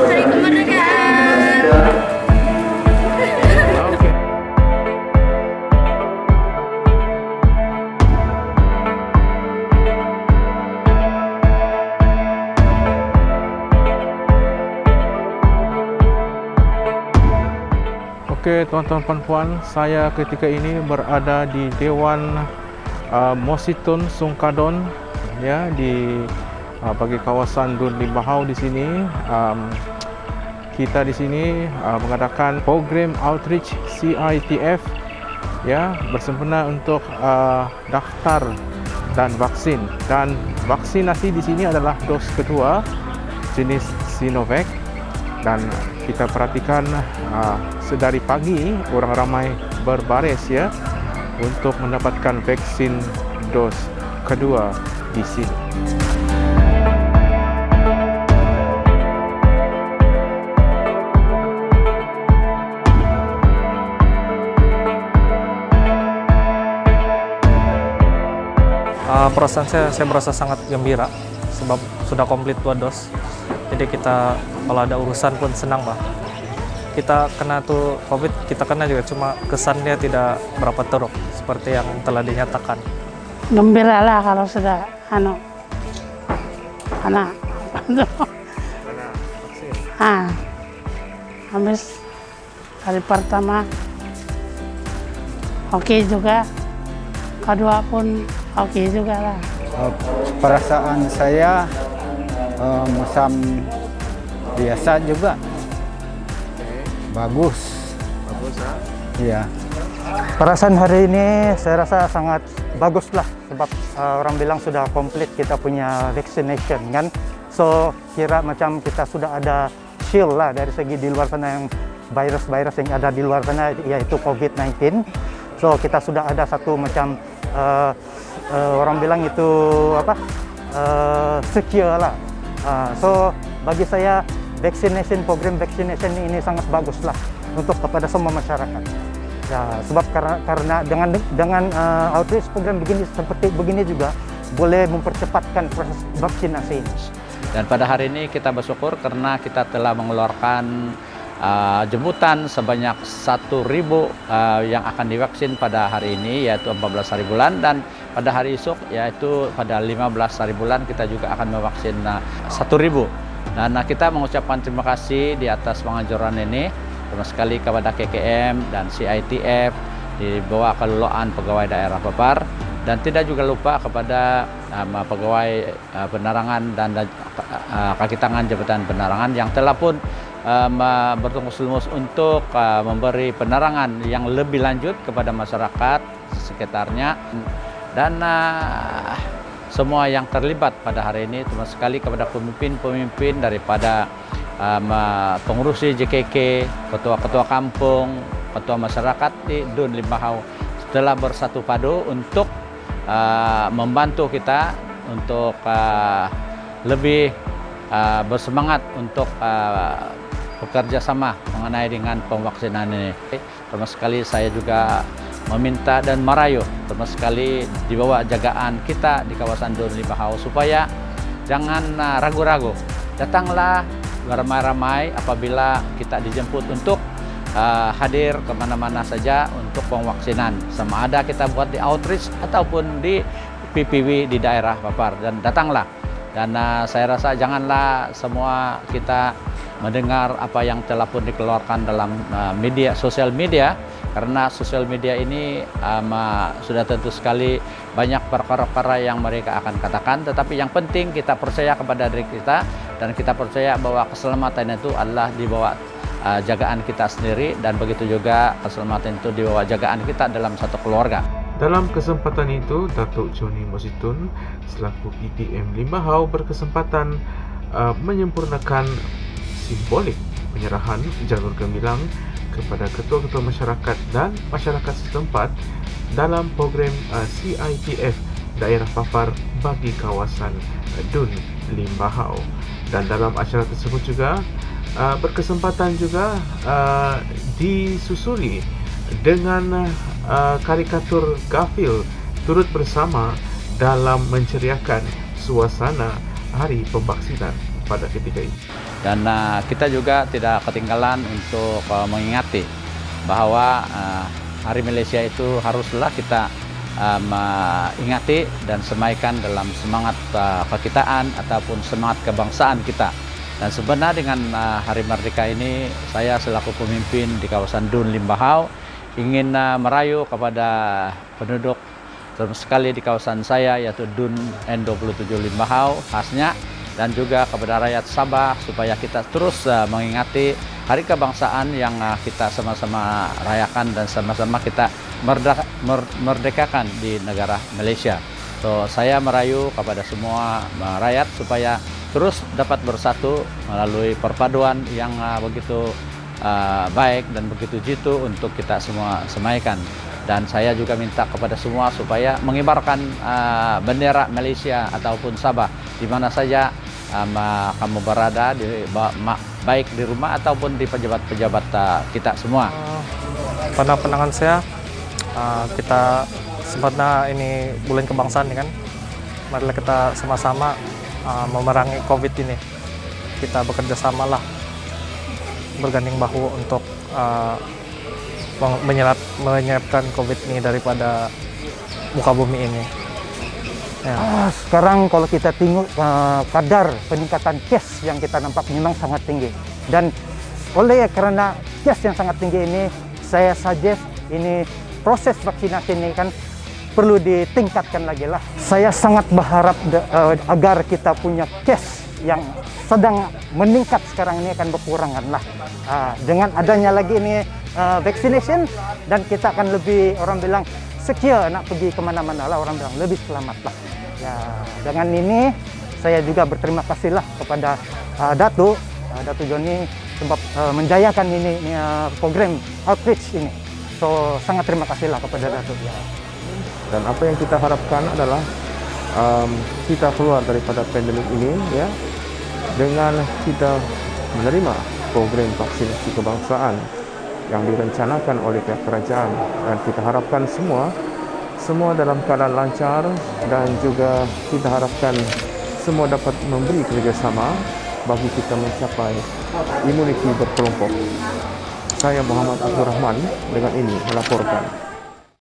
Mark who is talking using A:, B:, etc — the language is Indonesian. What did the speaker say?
A: Hari Kemerdekaan.
B: Oke. Oke, teman-teman puan-puan, saya ketika ini berada di Dewan uh, Mositun Sungkadon ya di uh, bagi kawasan Dun Limbahau di sini. Um, kita di sini uh, mengadakan program outreach CITF ya bersempena untuk uh, daftar dan vaksin dan vaksinasi di sini adalah dos kedua jenis Sinovac dan kita perhatikan uh, sedari pagi orang ramai berbaris ya untuk mendapatkan vaksin dos kedua di sini.
C: Perasaan saya, saya merasa sangat gembira sebab sudah komplit dua dos. Jadi kita kalau ada urusan pun senang bah. Kita kena tuh COVID, kita kena juga cuma kesannya tidak berapa teruk seperti yang telah dinyatakan.
D: Gembira lah kalau sudah anu anak ah habis hari pertama oke juga kedua pun oke juga lah
E: Uh, perasaan saya uh, musam biasa juga bagus
B: Bagus ya.
E: ya
F: Perasaan hari ini saya rasa sangat bagus lah sebab uh, orang bilang sudah komplit kita punya vaccination kan. So kira macam kita sudah ada shield lah dari segi di luar sana yang virus-virus yang ada di luar sana yaitu COVID-19. So kita sudah ada satu macam uh, uh, orang bilang itu apa uh, secure lah. Uh, so bagi saya vaccination program vaccination ini sangat bagus lah untuk kepada semua masyarakat. Ya, sebab karena karena dengan dengan uh, outreach program begini seperti begini juga boleh mempercepatkan proses vaksinasi.
G: Dan pada hari ini kita bersyukur karena kita telah mengeluarkan uh, jemputan sebanyak 1.000 uh, yang akan divaksin pada hari ini yaitu 14 hari bulan dan pada hari esok yaitu pada 15 hari bulan kita juga akan memvaksin uh, 1.000. Dan uh, kita mengucapkan terima kasih di atas penganjuran ini terima sekali kepada KKM dan CITF di bawah kelolaan pegawai daerah Papar dan tidak juga lupa kepada um, pegawai uh, penerangan dan uh, kaki tangan Jabatan Penerangan yang telah pun um, uh, bertungkus-lumus untuk uh, memberi penerangan yang lebih lanjut kepada masyarakat sekitarnya. Dan uh, semua yang terlibat pada hari ini terima sekali kepada pemimpin-pemimpin daripada um, pengurusi JKK, ketua-ketua kampung, ketua masyarakat di Dun Limbahau telah bersatu padu untuk membantu kita untuk lebih bersemangat untuk bekerja sama mengenai dengan pemvaksinan ini. Terima sekali saya juga meminta dan merayu terima sekali di bawah jagaan kita di kawasan Dun Limbahau supaya jangan ragu-ragu. Datanglah beramai-ramai apabila kita dijemput untuk uh, hadir ke mana-mana saja untuk pemvaksinan sama ada kita buat di outreach ataupun di PPW di daerah Papar dan datanglah dan uh, saya rasa janganlah semua kita mendengar apa yang telah pun dikeluarkan dalam uh, media sosial media karena sosial media ini um, sudah tentu sekali banyak perkara-perkara yang mereka akan katakan tetapi yang penting kita percaya kepada diri kita dan kita percaya bahwa keselamatan itu adalah di bawah uh, jagaan kita sendiri dan begitu juga keselamatan itu di bawah jagaan kita dalam satu keluarga.
B: Dalam kesempatan itu, Datuk Joni Mositun selaku PTM Limbahau berkesempatan uh, menyempurnakan simbolik penyerahan jalur gemilang kepada ketua-ketua masyarakat dan masyarakat setempat dalam program uh, CITF daerah papar bagi kawasan uh, Dun Limbahau dan dalam acara tersebut juga uh, berkesempatan juga uh, disusuli dengan uh, karikatur Garfield turut bersama dalam menceriakan suasana hari pembaksinan pada ketika ini.
G: Dan uh, kita juga tidak ketinggalan untuk uh, mengingati bahwa uh, Hari Malaysia itu haruslah kita uh, ingati dan semaikan dalam semangat uh, kekitaan ataupun semangat kebangsaan kita. Dan sebenarnya dengan uh, Hari Merdeka ini, saya selaku pemimpin di kawasan Dun Limbahau ingin uh, merayu kepada penduduk terutama sekali di kawasan saya yaitu Dun N27 Limbahau khasnya dan juga kepada rakyat Sabah supaya kita terus uh, mengingati hari kebangsaan yang uh, kita sama-sama rayakan dan sama-sama kita merdeka, mer, merdekakan di negara Malaysia. So, saya merayu kepada semua uh, rakyat supaya terus dapat bersatu melalui perpaduan yang uh, begitu uh, baik dan begitu jitu untuk kita semua semaikan. Dan saya juga minta kepada semua supaya mengibarkan uh, bendera Malaysia ataupun Sabah di mana saja um, kamu berada di baik di rumah ataupun di pejabat-pejabat uh, kita semua.
C: Pada pandangan saya uh, kita sempatnya ini bulan kebangsaan kan, marilah kita sama-sama uh, memerangi COVID ini. Kita bekerja sama lah, berganding bahu untuk uh, menyerap menyiapkan COVID ini daripada muka bumi ini.
F: Ya. Ah, sekarang kalau kita tengok uh, kadar peningkatan case yang kita nampak memang sangat tinggi dan oleh karena case yang sangat tinggi ini saya suggest ini proses vaksinasi ini kan perlu ditingkatkan lagi lah. Saya sangat berharap uh, agar kita punya case yang sedang meningkat sekarang ini akan berkurangan lah. Uh, dengan adanya lagi ini uh, vaccination dan kita akan lebih orang bilang secure nak pergi ke mana-mana lah orang bilang lebih selamat lah. Ya dengan ini saya juga berterima kasih lah kepada uh, Datu, uh, Datu Joni sebab uh, menjayakan ini, ini uh, program outreach ini. So sangat terima kasih lah kepada Datu. Ya.
H: Dan apa yang kita harapkan adalah um, kita keluar daripada pandemik ini ya dengan kita menerima program vaksinasi kebangsaan yang direncanakan oleh pihak kerajaan dan kita harapkan semua semua dalam keadaan lancar dan juga kita harapkan semua dapat memberi kerjasama bagi kita mencapai imuniti berkelompok. Saya Muhammad Abdul Rahman dengan ini melaporkan.